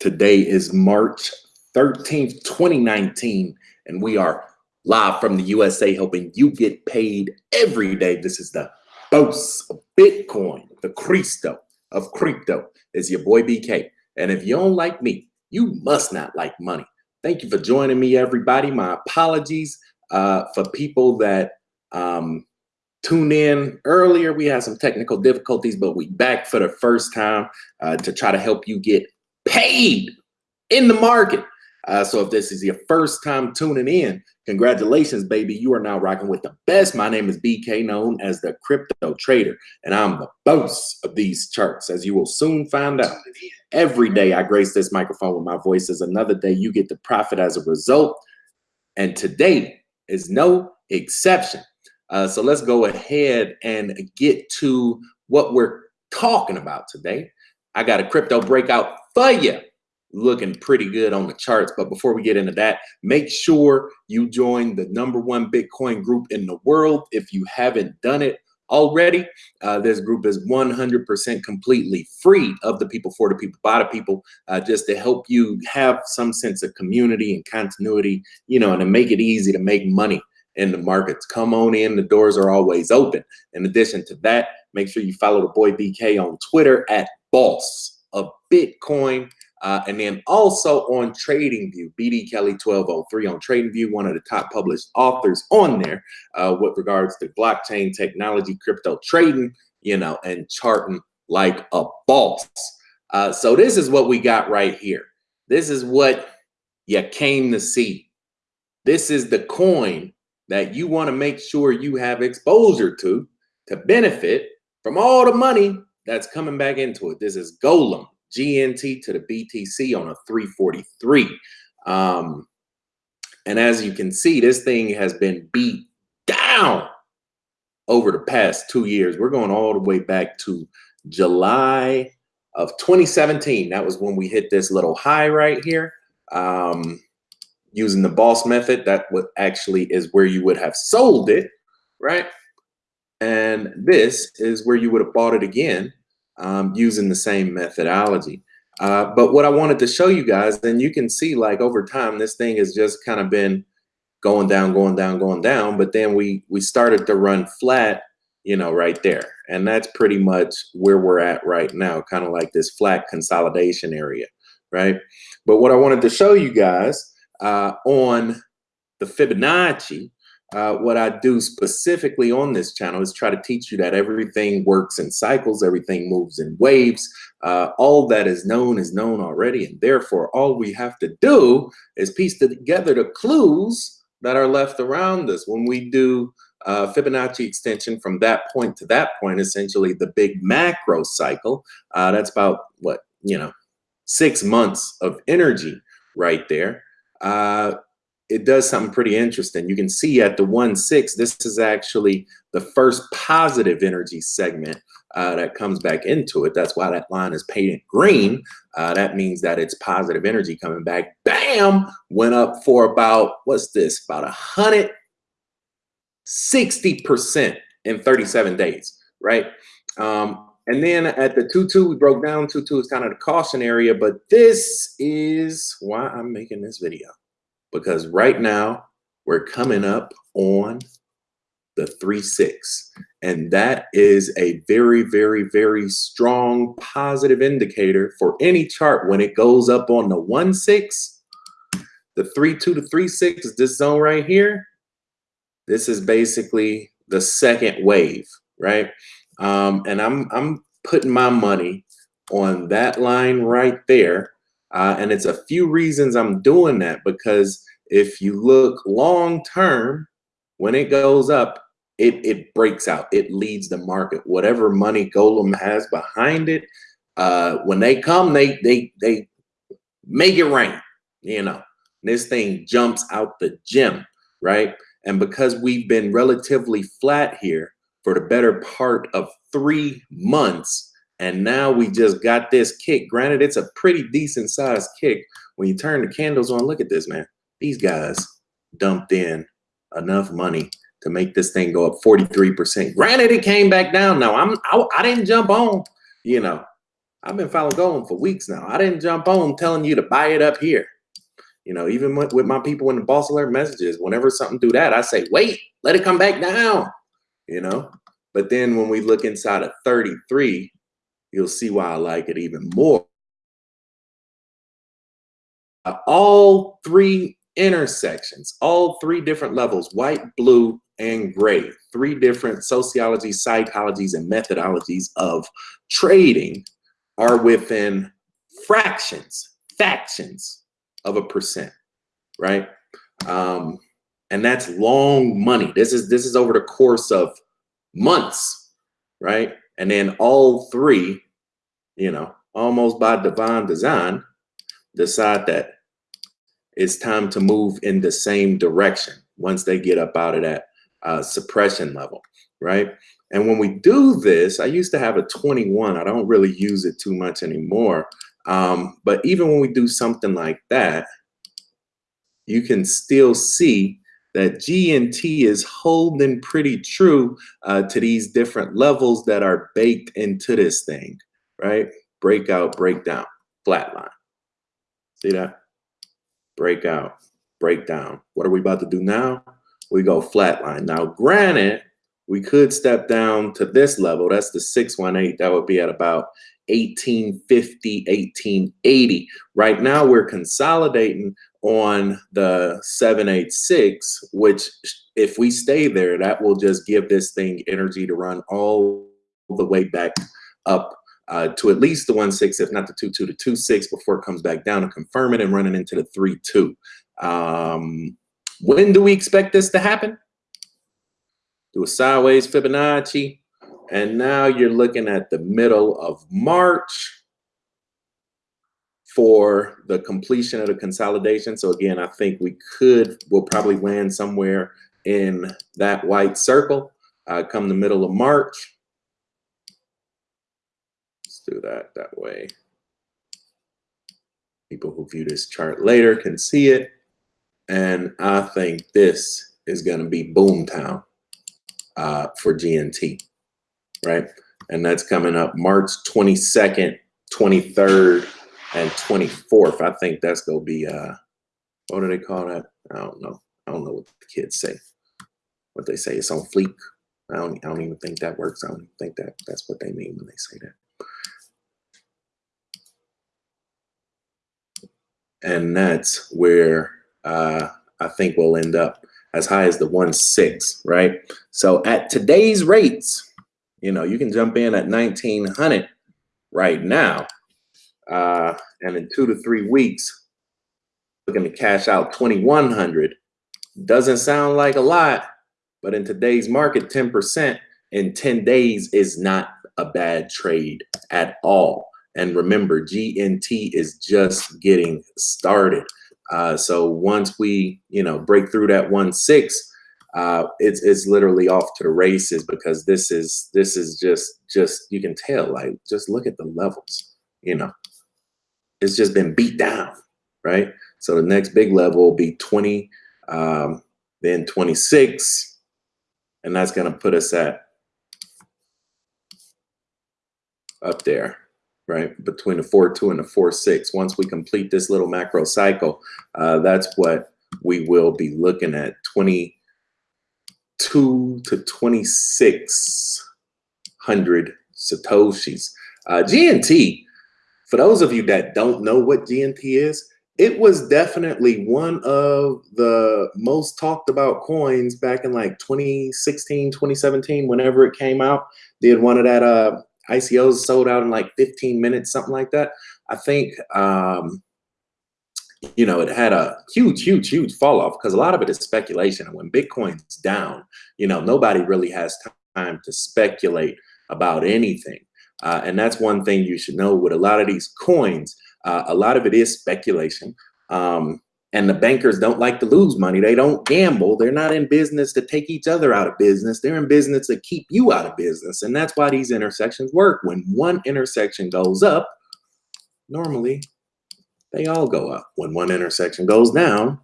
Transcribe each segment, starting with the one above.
Today is March 13th, 2019, and we are live from the USA helping you get paid every day. This is the boss of Bitcoin, the Cristo of crypto. Is your boy BK. And if you don't like me, you must not like money. Thank you for joining me, everybody. My apologies uh, for people that um, tuned in earlier. We had some technical difficulties, but we back for the first time uh, to try to help you get paid in the market. Uh, so if this is your first time tuning in, congratulations, baby. You are now rocking with the best. My name is BK, known as the crypto trader, and I'm the boss of these charts, as you will soon find out. Every day I grace this microphone with my voice is another day you get to profit as a result. And today is no exception. Uh, so let's go ahead and get to what we're talking about today. I got a crypto breakout you. Looking pretty good on the charts. But before we get into that, make sure you join the number one Bitcoin group in the world. If you haven't done it already, uh, this group is 100% completely free of the people, for the people, by the people, uh, just to help you have some sense of community and continuity, you know, and to make it easy to make money in the markets. Come on in. The doors are always open. In addition to that, make sure you follow the boy BK on Twitter at boss of Bitcoin. Uh, and then also on TradingView, BD Kelly 1203 on TradingView, one of the top published authors on there uh, with regards to blockchain technology, crypto trading, you know, and charting like a boss. Uh, so this is what we got right here. This is what you came to see. This is the coin that you want to make sure you have exposure to to benefit from all the money that's coming back into it. This is Golem, GNT to the BTC on a 343. Um, and as you can see, this thing has been beat down over the past two years. We're going all the way back to July of 2017. That was when we hit this little high right here. Um, using the boss method, that what actually is where you would have sold it, right? And this is where you would have bought it again um, using the same methodology. Uh, but what I wanted to show you guys, and you can see like over time, this thing has just kind of been going down, going down, going down. But then we we started to run flat, you know, right there. And that's pretty much where we're at right now, kind of like this flat consolidation area, right? But what I wanted to show you guys uh, on the Fibonacci uh, what I do specifically on this channel is try to teach you that everything works in cycles, everything moves in waves. Uh, all that is known is known already, and therefore all we have to do is piece together the clues that are left around us when we do uh, Fibonacci extension from that point to that point, essentially the big macro cycle. Uh, that's about what, you know, six months of energy right there. It does something pretty interesting. You can see at the 1-6, this is actually the first positive energy segment uh, that comes back into it. That's why that line is painted green. Uh, that means that it's positive energy coming back. Bam! Went up for about, what's this? About 160% in 37 days, right? Um, and then at the 2-2, we broke down. 2-2 is kind of the caution area, but this is why I'm making this video because right now we're coming up on the 3-6. And that is a very, very, very strong positive indicator for any chart when it goes up on the 1-6. The 3-2 to 3-6 is this zone right here. This is basically the second wave, right? Um, and I'm, I'm putting my money on that line right there uh, and it's a few reasons I'm doing that because if you look long term, when it goes up, it, it breaks out. It leads the market. Whatever money Golem has behind it, uh, when they come, they they they make it rain. You know, this thing jumps out the gym, right? And because we've been relatively flat here for the better part of three months, and now we just got this kick. Granted, it's a pretty decent sized kick. When you turn the candles on, look at this, man. These guys dumped in enough money to make this thing go up 43%. Granted, it came back down. Now I'm I, I didn't jump on, you know, I've been following gold for weeks now. I didn't jump on telling you to buy it up here. You know, even with, with my people in the boss alert messages, whenever something do that, I say, wait, let it come back down. You know, but then when we look inside of 33, you'll see why I like it even more. All three intersections, all three different levels, white, blue, and gray, three different sociologies, psychologies, and methodologies of trading are within fractions, factions of a percent, right? Um, and that's long money. This is this is over the course of months, right? And then all three, you know, almost by divine design, decide that it's time to move in the same direction once they get up out of that uh, suppression level, right? And when we do this, I used to have a 21. I don't really use it too much anymore. Um, but even when we do something like that, you can still see that GNT is holding pretty true uh, to these different levels that are baked into this thing, right? Breakout, breakdown, flatline. See that? Breakout, breakdown. What are we about to do now? We go flatline. Now, granted, we could step down to this level. That's the 618. That would be at about 1850, 1880. Right now, we're consolidating on the 786, which if we stay there, that will just give this thing energy to run all the way back up uh, to at least the 1.6, if not the 2.2 to 2.6 before it comes back down to confirm it and running into the 3.2. Um, when do we expect this to happen? Do a sideways Fibonacci. And now you're looking at the middle of March for the completion of the consolidation. So again, I think we could, we'll probably land somewhere in that white circle uh, come the middle of March. Let's do that that way. People who view this chart later can see it. And I think this is going to be boomtown uh, for GNT, right? And that's coming up March 22nd, 23rd, and 24th. I think that's gonna be uh what do they call that? I don't know. I don't know what the kids say. What they say it's on fleek. I don't I don't even think that works. I don't think that that's what they mean when they say that. And that's where uh I think we'll end up as high as the one six, right? So at today's rates, you know, you can jump in at 1900 right now uh, and in two to three weeks, looking to cash out 2100 doesn't sound like a lot, but in today's market, 10% in 10 days is not a bad trade at all. And remember, GNT is just getting started. Uh, so once we, you know, break through that one six, uh, it's it's literally off to the races because this is this is just just you can tell like just look at the levels, you know it's just been beat down, right? So the next big level will be 20, um, then 26, and that's going to put us at up there, right? Between the 4-2 and the 4-6. Once we complete this little macro cycle, uh, that's what we will be looking at, 22 to 2600 Satoshis. Uh, GNT, for those of you that don't know what GNT is, it was definitely one of the most talked about coins back in like 2016, 2017, whenever it came out. Did one of that uh, ICOs sold out in like 15 minutes, something like that. I think, um, you know, it had a huge, huge, huge fall off because a lot of it is speculation. And when Bitcoin's down, you know, nobody really has time to speculate about anything. Uh, and that's one thing you should know with a lot of these coins, uh, a lot of it is speculation. Um, and the bankers don't like to lose money. They don't gamble. They're not in business to take each other out of business. They're in business to keep you out of business. And that's why these intersections work. When one intersection goes up, normally they all go up. When one intersection goes down,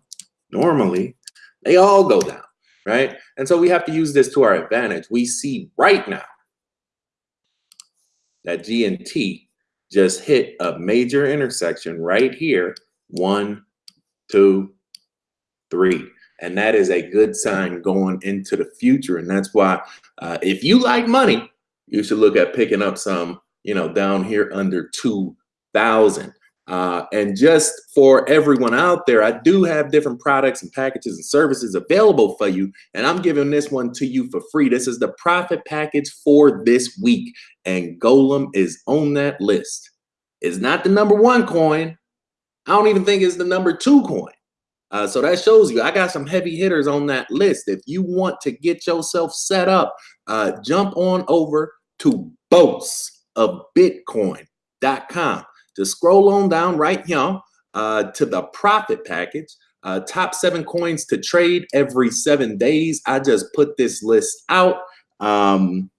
normally they all go down, right? And so we have to use this to our advantage. We see right now that GNT just hit a major intersection right here. One, two, three. And that is a good sign going into the future. And that's why uh, if you like money, you should look at picking up some, you know, down here under 2,000. Uh, and just for everyone out there, I do have different products and packages and services available for you. And I'm giving this one to you for free. This is the profit package for this week. And Golem is on that list. It's not the number one coin. I don't even think it's the number two coin. Uh, so that shows you I got some heavy hitters on that list. If you want to get yourself set up, uh, jump on over to bossofbitcoin.com. To scroll on down right here uh, to the profit package, uh, top seven coins to trade every seven days. I just put this list out um,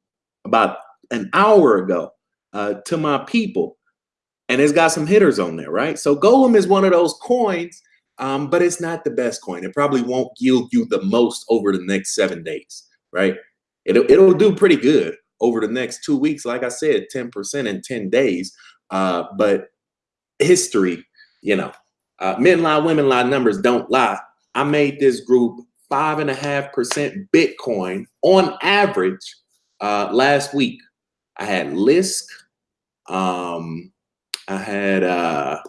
about an hour ago uh, to my people, and it's got some hitters on there, right? So Golem is one of those coins um, but it's not the best coin. It probably won't yield you the most over the next seven days, right? It'll, it'll do pretty good over the next two weeks. Like I said, 10% in 10 days. Uh, but history, you know, uh, men lie, women lie, numbers don't lie. I made this group five and a half percent Bitcoin on average uh, last week. I had Lisk. Um, I had uh,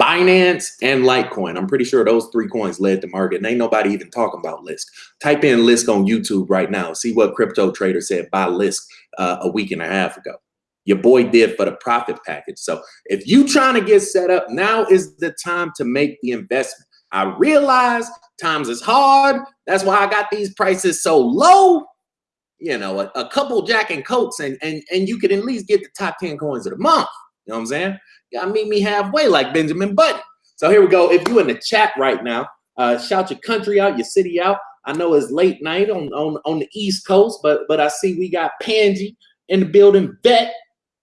Binance and Litecoin. I'm pretty sure those three coins led the market. And ain't nobody even talking about Lisk. Type in Lisk on YouTube right now. See what crypto trader said by Lisk uh, a week and a half ago. Your boy did for the profit package. So if you trying to get set up, now is the time to make the investment. I realize times is hard. That's why I got these prices so low. You know, a, a couple Jack and Coats, and and and you can at least get the top 10 coins of the month. You know what I'm saying? Y'all meet me halfway like Benjamin Button. So here we go. If you in the chat right now, uh, shout your country out, your city out. I know it's late night on, on, on the East Coast, but but I see we got Panji in the building. Bet,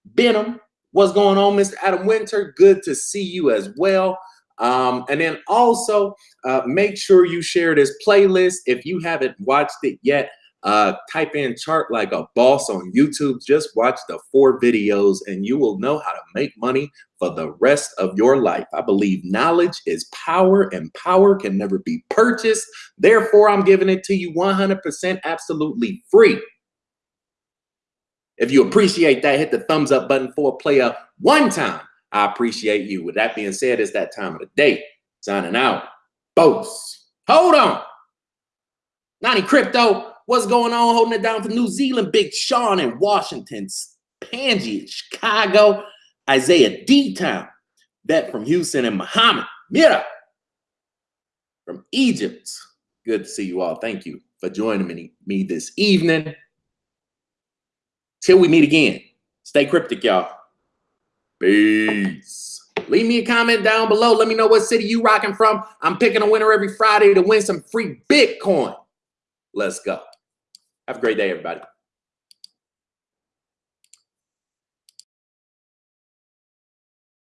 Benham, what's going on, Mr. Adam Winter? Good to see you as well. Um, and then also uh, make sure you share this playlist if you haven't watched it yet. Uh, type in chart like a boss on YouTube. Just watch the four videos and you will know how to make money for the rest of your life. I believe knowledge is power and power can never be purchased. Therefore, I'm giving it to you 100% absolutely free. If you appreciate that, hit the thumbs up button for a player one time. I appreciate you. With that being said, it's that time of the day. Signing out. Boats. Hold on. Nani Crypto. What's going on? Holding it down for New Zealand. Big Sean in Washington. Panji Chicago. Isaiah D-Town. Vet from Houston and Muhammad. Mira from Egypt. Good to see you all. Thank you for joining me, me this evening. Till we meet again. Stay cryptic, y'all. Peace. Leave me a comment down below. Let me know what city you rocking from. I'm picking a winner every Friday to win some free Bitcoin. Let's go. Have a great day, everybody.